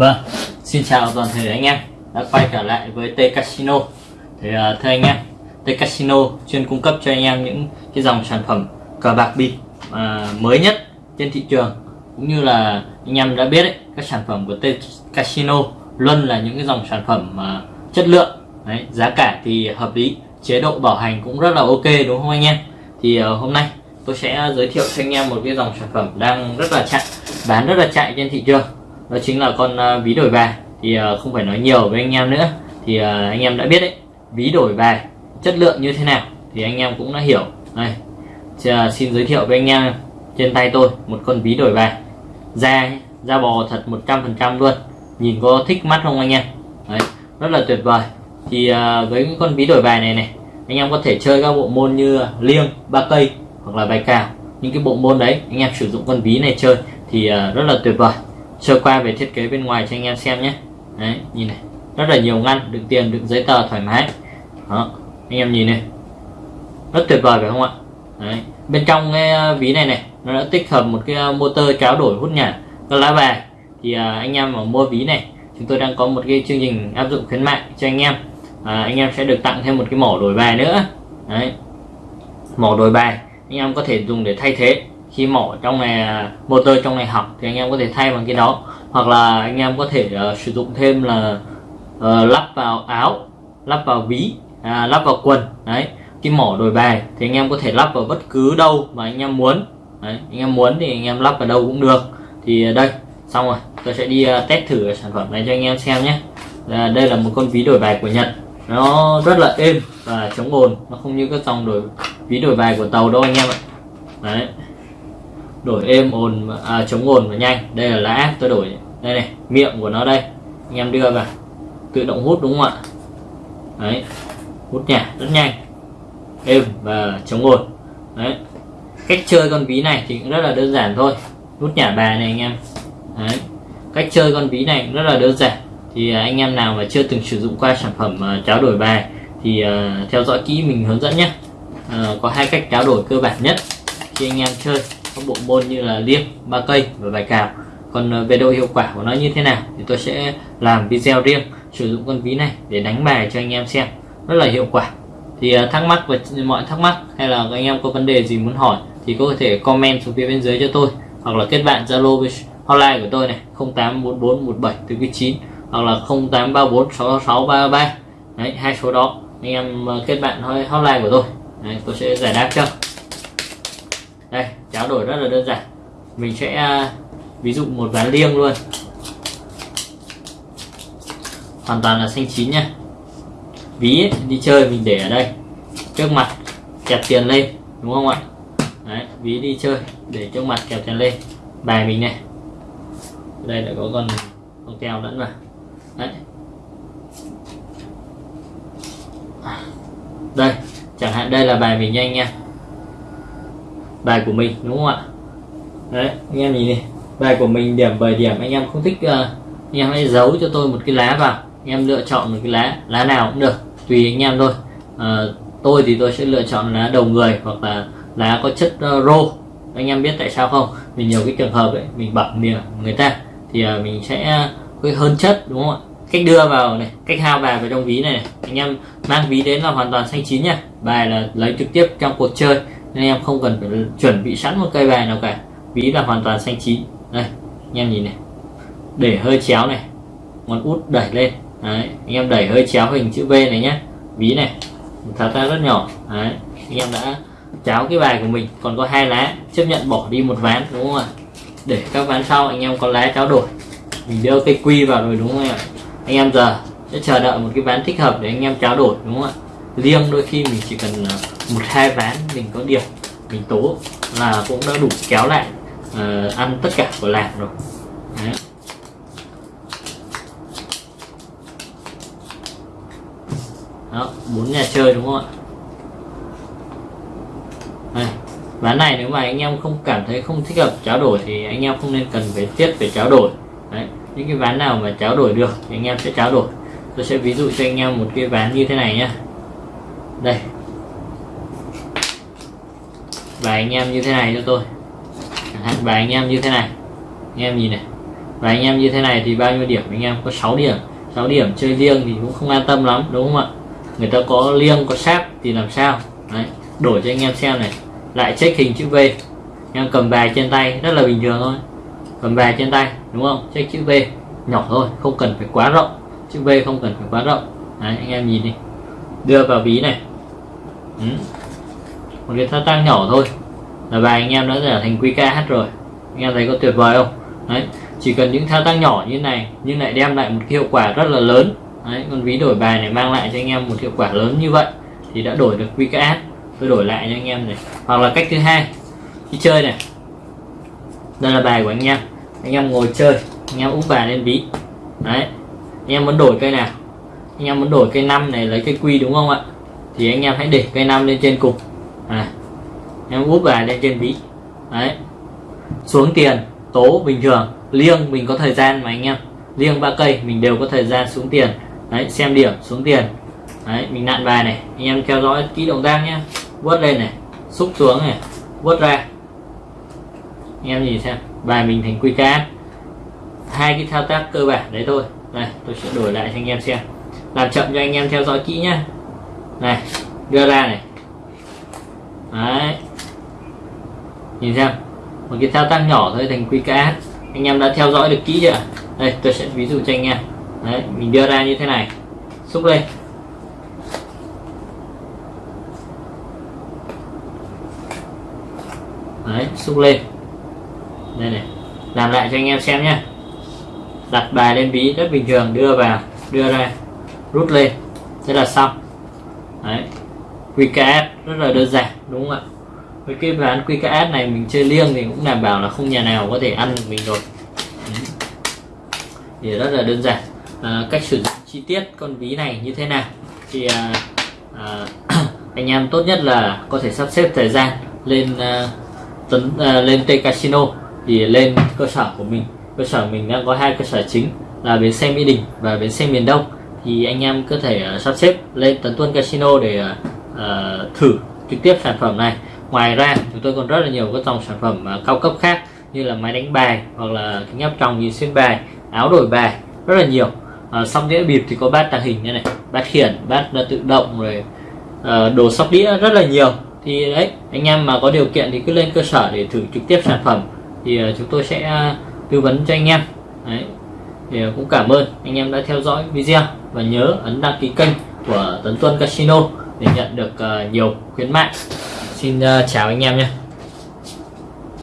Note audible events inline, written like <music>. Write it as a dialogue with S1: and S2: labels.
S1: Vâng, xin chào toàn thể anh em đã quay trở lại với T Casino. Thì uh, thưa anh em, T Casino chuyên cung cấp cho anh em những cái dòng sản phẩm cờ bạc bịp uh, mới nhất trên thị trường cũng như là anh em đã biết đấy, các sản phẩm của T Casino luôn là những cái dòng sản phẩm uh, chất lượng, đấy, giá cả thì hợp lý, chế độ bảo hành cũng rất là ok đúng không anh em? Thì uh, hôm nay tôi sẽ giới thiệu cho anh em một cái dòng sản phẩm đang rất là chạy bán rất là chạy trên thị trường đó chính là con uh, ví đổi bài. Thì uh, không phải nói nhiều với anh em nữa. Thì uh, anh em đã biết đấy ví đổi bài chất lượng như thế nào thì anh em cũng đã hiểu. Đây uh, xin giới thiệu với anh em trên tay tôi một con ví đổi bài. Da da bò thật 100% luôn. Nhìn có thích mắt không anh em? Đấy rất là tuyệt vời. Thì uh, với con ví đổi bài này này anh em có thể chơi các bộ môn như liêng ba cây hoặc là bài cào. Những cái bộ môn đấy anh em sử dụng con ví này chơi thì uh, rất là tuyệt vời sơ qua về thiết kế bên ngoài cho anh em xem nhé. Đấy nhìn này. Rất là nhiều ngăn đựng tiền đựng giấy tờ thoải mái. Đó anh em nhìn này. Rất tuyệt vời phải không ạ? Đấy bên trong cái ờ, ví này này nó đã tích hợp một cái ờ, motor tráo đổi hút nhả các lá bài. Thì à, anh em mà mua ví này chúng tôi đang có một cái chương trình áp dụng khuyến mại cho anh em. À, anh em sẽ được tặng thêm một cái mỏ đổi bài nữa. Đấy mỏ đổi bài anh em có thể dùng để thay thế chỉ mỏ trong này à, motor trong này hỏng thì anh em có thể thay bằng cái đó. Hoặc là anh em có thể uh, sử dụng thêm là uh, lắp vào áo lắp vào ví à, lắp vào quần đấy cái mỏ đổi bài thì anh em có thể lắp vào bất cứ đâu mà anh em muốn. Đấy, anh em muốn thì anh em lắp vào đâu cũng được. Thì à, đây xong rồi tôi sẽ đi uh, test thử sản phẩm này cho anh em xem nhé. À, đây là một con ví đổi bài của Nhật. Nó rất là êm và chống ồn nó không như các dòng đổi ví đổi bài của tàu đâu anh em ạ. Đấy đổi êm ồn à, chống ồn và nhanh. Đây là lá tôi đổi. Đây này miệng của nó đây. Anh em đưa vào. Tự động hút đúng không ạ? Đấy hút nhả rất nhanh. Êm và chống ồn. Đấy. Cách chơi con ví này thì cũng rất là đơn giản thôi. Hút nhả bài này anh em. Đấy. Cách chơi con ví này cũng rất là đơn giản. Thì à, anh em nào mà chưa từng sử dụng qua sản phẩm uh, tráo đổi bài thì uh, theo dõi kỹ mình hướng dẫn nhé uh, có hai cách tráo đổi cơ bản nhất khi anh em chơi các bộ môn như là liêng ba cây và bài cào. Còn ờ, về độ hiệu quả của nó như thế nào thì tôi sẽ làm video riêng sử dụng con ví này để đánh bài cho anh em xem. Rất là hiệu quả. Thì ờ, thắc mắc và mọi thắc mắc hay là anh em có vấn đề gì muốn hỏi thì có thể comment xuống phía bên dưới cho tôi hoặc là kết bạn zalo với hotline của tôi này 084417 hoặc là 08346633 đấy hai số đó. Anh em ờ, kết bạn hotline của tôi. Đấy, tôi sẽ giải đáp cho đây tráo đổi rất là đơn giản. Mình sẽ à, ví dụ một ván liêng luôn. Hoàn toàn là xanh chín nha. Ví ấy, đi chơi mình để ở đây. Trước mặt kẹp tiền lên đúng không ạ? Đấy ví đi chơi để trước mặt kẹp tiền lên. Bài mình này. Đây lại có con con keo lẫn vào. Đấy. Đây chẳng hạn đây là bài mình nhanh nha bài của mình đúng không ạ? Đấy anh em nhìn này bài của mình điểm 7 điểm anh em không thích uh, anh em hãy giấu cho tôi một cái lá vào. Anh em lựa chọn một cái lá lá nào cũng được tùy anh em thôi. Uh, tôi thì tôi sẽ lựa chọn lá đầu người hoặc là lá có chất uh, rô. Anh em biết tại sao không? Vì nhiều cái trường hợp ấy mình bẩm điểm người ta thì uh, mình sẽ uh, hơn chất đúng không ạ? Cách đưa vào này cách hao bài vào trong ví này, này. Anh em mang ví đến là hoàn toàn xanh chín nha. Bài là lấy trực tiếp trong cuộc chơi nên em không cần phải chuẩn bị sẵn một cây bài nào cả. Ví là hoàn toàn xanh chín. Đây, anh em nhìn này. Để hơi chéo này. Ngón út đẩy lên. Đấy, anh em đẩy hơi chéo hình chữ V này nhé ví này tháo ra rất nhỏ. Đấy, anh em đã cháo cái bài của mình. Còn có hai lá, chấp nhận bỏ đi một ván, đúng không ạ? Để các ván sau anh em có lá cháo đổi. Mình đưa cây quy vào rồi, đúng không ạ? Anh em giờ sẽ chờ đợi một cái ván thích hợp để anh em cháo đổi, đúng không ạ? Riêng đôi khi mình chỉ cần à, một hai ván mình có điểm mình tố là cũng đã đủ kéo lại uh, ăn tất cả của làng rồi Đấy. đó bốn nhà chơi đúng không ạ Đây. ván này nếu mà anh em không cảm thấy không thích hợp trao đổi thì anh em không nên cần phải thiết về trao đổi Đấy. những cái ván nào mà trao đổi được thì anh em sẽ trao đổi tôi sẽ ví dụ cho anh em một cái ván như thế này nhé đây. Và anh em như thế này cho tôi. Chẳng và anh em như thế này. Anh em nhìn này. Và anh em như thế này thì bao nhiêu điểm? Anh em có 6 điểm. 6 điểm chơi riêng thì cũng không an tâm lắm đúng không ạ? Người ta có liêng có sáp thì làm sao? Đấy, đổi cho anh em xem này. Lại check hình chữ V. Em cầm bài trên tay rất là bình thường thôi. Cầm bài trên tay đúng không? Check chữ V. Nhỏ thôi không cần phải quá rộng. Chữ V không cần phải quá rộng. Đấy, anh em nhìn đi. Đưa vào ví này ừ. một cái thao tác nhỏ thôi. Là bài anh em đã trở thành QKH rồi. Anh em thấy có tuyệt vời không? Đấy, chỉ cần những thao tác nhỏ như này nhưng lại đem lại một hiệu quả rất là lớn. Đấy, con ví đổi bài này mang lại cho anh em một hiệu quả lớn như vậy thì đã đổi được QKH tôi đổi lại cho anh em này. Hoặc là cách thứ hai khi chơi này. Đây là bài của anh em. Anh em ngồi chơi, anh em úp bài lên ví. Đấy, anh em muốn đổi cây nào? Anh em muốn đổi cây năm này, lấy cây quy đúng không ạ? Thì anh em hãy để cây năm lên trên cục. À, em úp bài lên trên ví đấy. Xuống tiền tố bình thường. Liêng mình có thời gian mà anh em. Liêng ba cây mình đều có thời gian xuống tiền. Đấy xem điểm xuống tiền. Đấy mình nặn bài này. Anh em theo dõi kỹ động tác nhé. Vớt lên này xúc xuống này vớt ra. Anh em nhìn xem bài mình thành quy cá hai cái thao tác cơ bản đấy thôi. Đây tôi sẽ đổi lại cho anh em xem. Làm chậm cho anh em theo dõi kỹ nhá này, đưa ra này. Đấy. Nhìn xem. Một cái thao tác nhỏ thôi, thành quy cá anh em đã theo dõi được kỹ chưa? Đây, tôi sẽ ví dụ cho anh em. Đấy, mình đưa ra như thế này. Xúc lên. Đấy, xúc lên. Đây này. Làm lại cho anh em xem nhé đặt bài lên ví rất bình thường, đưa vào, đưa ra. Rút lên. Thế là xong đấy. QKS rất là đơn giản đúng không ạ? Với cái ván QKS này mình chơi liêng thì cũng đảm bảo là không nhà nào có thể ăn được mình rồi. Thì rất là đơn giản. À, cách sử dụng chi tiết con ví này như thế nào? Thì à, à, <clears throat> anh em tốt nhất là có thể sắp xếp thời gian lên à, tấn à, lên T Casino thì lên cơ sở của mình. Cơ sở mình đang có hai cơ sở chính là bến xe Mỹ Đình và bến xe miền Đông thì anh em có thể ờ, sắp xếp lên Tấn Tuân Casino để uh, thử trực tiếp sản phẩm này. Ngoài ra chúng tôi còn rất là nhiều các dòng sản phẩm uh, cao cấp khác như là máy đánh bài hoặc là kính áp tròng nhìn xuyên bài áo đổi bài rất là nhiều. Uh, xong đĩa bịp thì có bát tàng hình như này bát khiển bát uh, tự động rồi uh, đồ sóc đĩa rất là nhiều. Thì đấy anh em mà có điều kiện thì cứ lên cơ sở để thử trực tiếp sản phẩm thì uh, chúng tôi sẽ uh, tư vấn cho anh em. Đấy thì cũng cảm ơn anh em đã theo dõi video và nhớ ấn đăng ký kênh của Tấn Tuân Casino để nhận được ờ, nhiều khuyến mại. Xin ờ, chào anh em nhé.